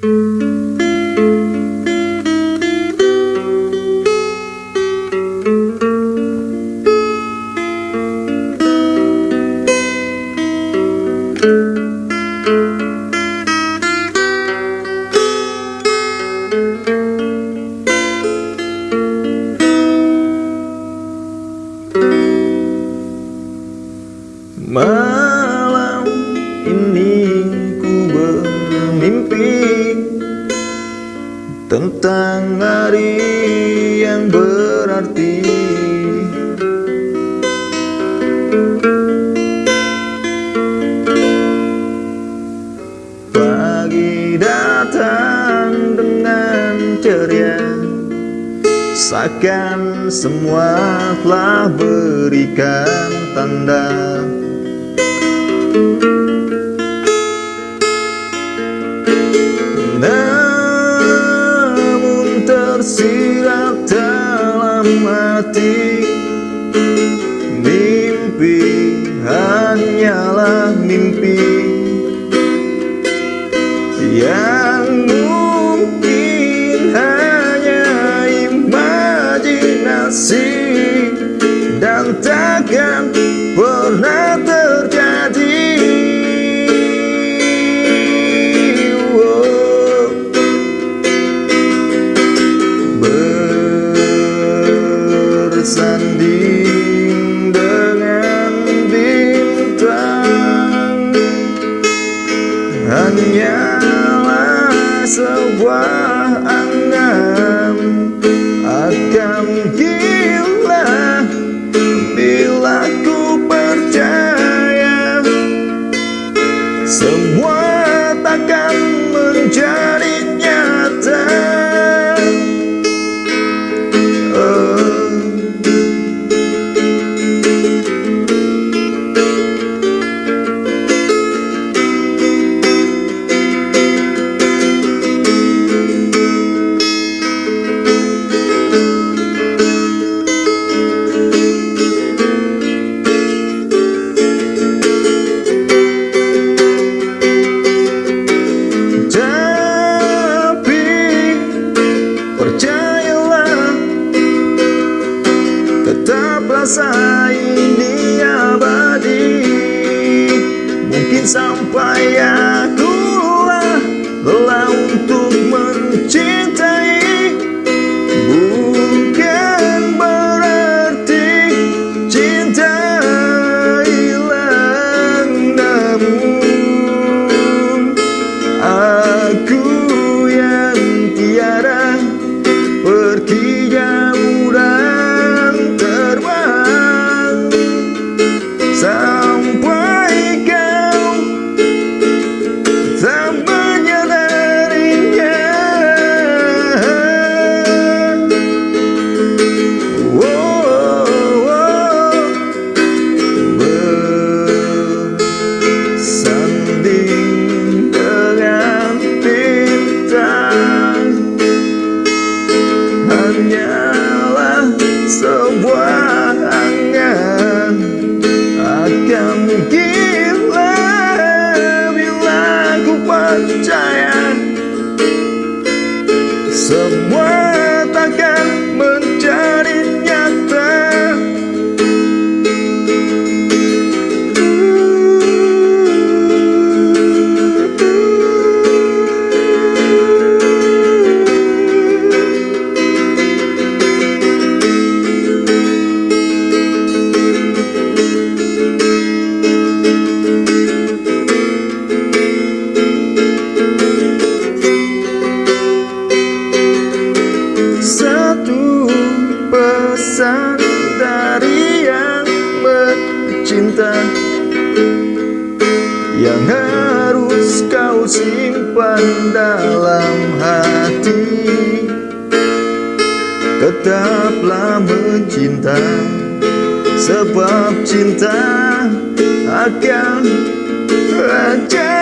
My Tentang hari yang berarti. Pagi datang dengan ceria Seakan semua telah berikan tanda hati Mimpi hanyalah mimpi rasa ini abadi. Mungkin sampai Yang harus kau simpan dalam hati. Tetaplah mencinta Sebab cinta akan ajar